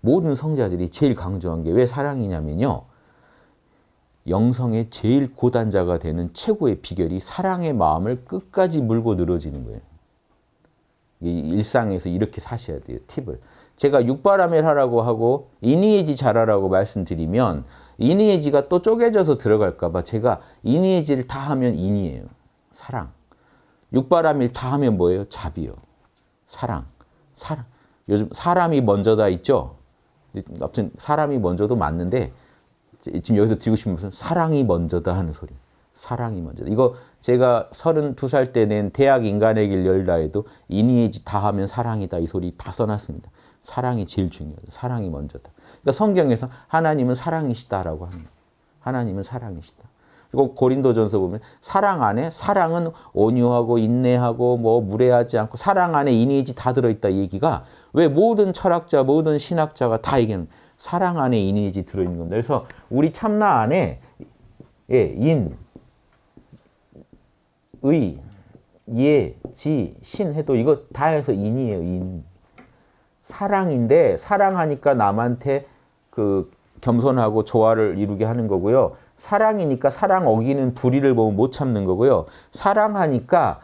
모든 성자들이 제일 강조한 게 왜 사랑이냐면요. 영성의 제일 고단자가 되는 최고의 비결이 사랑의 마음을 끝까지 물고 늘어지는 거예요. 일상에서 이렇게 사셔야 돼요. 팁을. 제가 육바라멜 하라고 하고 이니에지 잘하라고 말씀드리면 이니에지가 또 쪼개져서 들어갈까 봐 제가 이니에지를 다 하면 인이에요. 사랑. 육바라밀 다 하면 뭐예요? 잡이요. 사랑. 사랑. 요즘 사람이 먼저다 있죠? 아무튼 사람이 먼저도 맞는데 지금 여기서 드리고 싶은 무슨 사랑이 먼저다 하는 소리. 사랑이 먼저다. 이거 제가 32살 때 낸 대학 인간의 길 열다 해도 이니에지 다 하면 사랑이다 이 소리 다 써놨습니다. 사랑이 제일 중요하다. 사랑이 먼저다. 그러니까 성경에서 하나님은 사랑이시다라고 합니다. 하나님은 사랑이시다. 그리고 고린도전서 보면 사랑 안에 사랑은 온유하고 인내하고 뭐 무례하지 않고 사랑 안에 이니지 다 들어있다 얘기가 왜 모든 철학자 모든 신학자가 다 얘기하는 사랑 안에 이니지 들어있는 겁니다. 그래서 우리 참나 안에 예, 인, 의, 예, 지, 신 해도 이거 다 해서 인이에요. 인. 사랑인데 사랑하니까 남한테 그 겸손하고 조화를 이루게 하는 거고요. 사랑이니까 사랑 어기는 불의를 보면 못 참는 거고요. 사랑하니까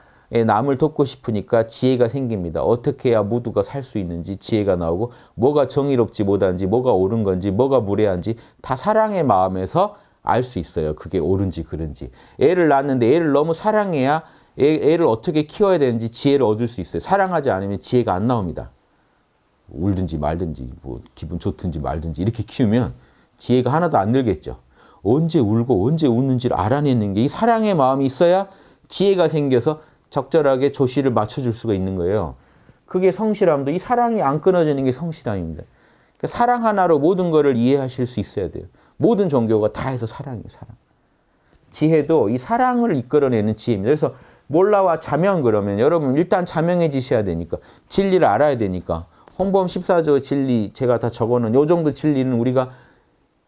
남을 돕고 싶으니까 지혜가 생깁니다. 어떻게 해야 모두가 살 수 있는지 지혜가 나오고 뭐가 정의롭지 못한지 뭐가 옳은 건지 뭐가 무례한지 다 사랑의 마음에서 알 수 있어요. 그게 옳은지 그른지. 애를 낳았는데 애를 너무 사랑해야 애, 를 어떻게 키워야 되는지 지혜를 얻을 수 있어요. 사랑하지 않으면 지혜가 안 나옵니다. 울든지 말든지 뭐 기분 좋든지 말든지 이렇게 키우면 지혜가 하나도 안 늘겠죠. 언제 울고 언제 웃는지를 알아내는 게 이 사랑의 마음이 있어야 지혜가 생겨서 적절하게 조시를 맞춰줄 수가 있는 거예요. 그게 성실함도 이 사랑이 안 끊어지는 게 성실함입니다. 그러니까 사랑 하나로 모든 것을 이해하실 수 있어야 돼요. 모든 종교가 다 해서 사랑이에요. 사랑. 지혜도 이 사랑을 이끌어내는 지혜입니다. 그래서 몰라와 자명 그러면 여러분 일단 자명해지셔야 되니까 진리를 알아야 되니까 홍범 14조 진리 제가 다 적어놓은 요 정도 진리는 우리가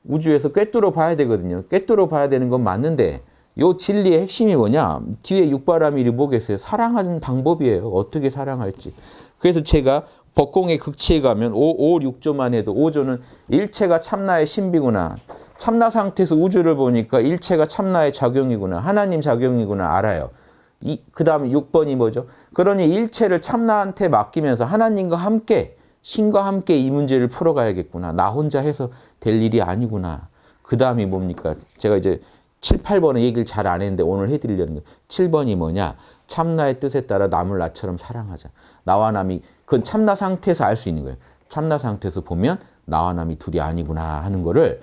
우주에서 꿰뚫어 봐야 되거든요. 꿰뚫어 봐야 되는 건 맞는데 요 진리의 핵심이 뭐냐? 뒤에 육바라밀이 뭐겠어요? 사랑하는 방법이에요. 어떻게 사랑할지. 그래서 제가 법공의 극치에 가면 5, 5, 6조만 해도 5조는 일체가 참나의 신비구나. 참나 상태에서 우주를 보니까 일체가 참나의 작용이구나. 하나님 작용이구나 알아요. 그 다음에 6번이 뭐죠? 그러니 일체를 참나한테 맡기면서 하나님과 함께 신과 함께 이 문제를 풀어가야겠구나. 나 혼자 해서 될 일이 아니구나. 그 다음이 뭡니까? 제가 이제 7, 8번의 얘기를 잘 안 했는데 오늘 해드리려는 거 7번이 뭐냐? 참나의 뜻에 따라 남을 나처럼 사랑하자. 나와 남이 그건 참나 상태에서 알 수 있는 거예요. 참나 상태에서 보면 나와 남이 둘이 아니구나 하는 거를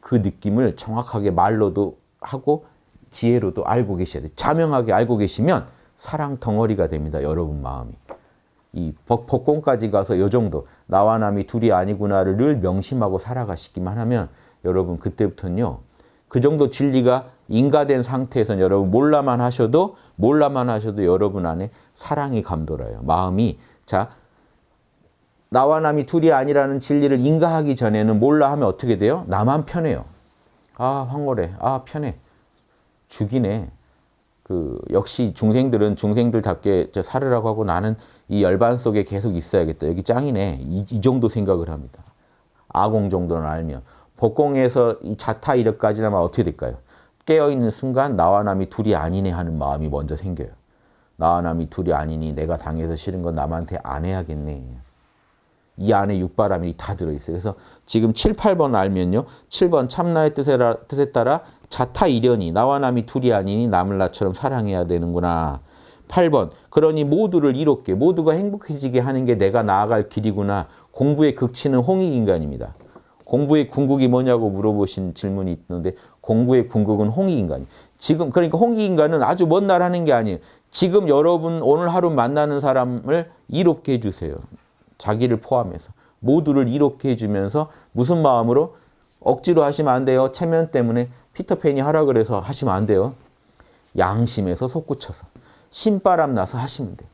그 느낌을 정확하게 말로도 하고 지혜로도 알고 계셔야 돼요. 자명하게 알고 계시면 사랑 덩어리가 됩니다. 여러분 마음이. 이 법공까지 가서 요 정도 나와 남이 둘이 아니구나를 늘 명심하고 살아가시기만 하면 여러분 그때부터는요. 그 정도 진리가 인가된 상태에서는 여러분 몰라만 하셔도 몰라만 하셔도 여러분 안에 사랑이 감돌아요. 마음이 자 나와 남이 둘이 아니라는 진리를 인가하기 전에는 몰라 하면 어떻게 돼요? 나만 편해요. 아 황홀해. 아 편해. 죽이네. 그 역시 중생들은 중생들답게 살으라고 하고 나는 이 열반 속에 계속 있어야겠다. 여기 짱이네. 이, 이 정도 생각을 합니다. 아공 정도는 알면. 복공에서 이 자타 이력까지라면 어떻게 될까요? 깨어있는 순간 나와 남이 둘이 아니네 하는 마음이 먼저 생겨요. 나와 남이 둘이 아니니 내가 당해서 싫은 건 남한테 안 해야겠네. 이 안에 육바람이 다 들어있어요. 그래서 지금 7, 8번 알면요. 7번 참나의 뜻에, 뜻에 따라 자타 이련이 나와 남이 둘이 아니니 남을 나처럼 사랑해야 되는구나. 8번 그러니 모두를 이롭게 모두가 행복해지게 하는 게 내가 나아갈 길이구나. 공부의 극치는 홍익인간입니다. 공부의 궁극이 뭐냐고 물어보신 질문이 있는데 공부의 궁극은 홍익인간이 지금 그러니까 홍익인간은 아주 먼 날 하는 게 아니에요. 지금 여러분 오늘 하루 만나는 사람을 이롭게 해주세요. 자기를 포함해서. 모두를 이롭게 해주면서 무슨 마음으로? 억지로 하시면 안 돼요. 체면 때문에 피터팬이 하라 그래서 하시면 안 돼요. 양심에서 솟구쳐서. 신바람 나서 하시면 돼요.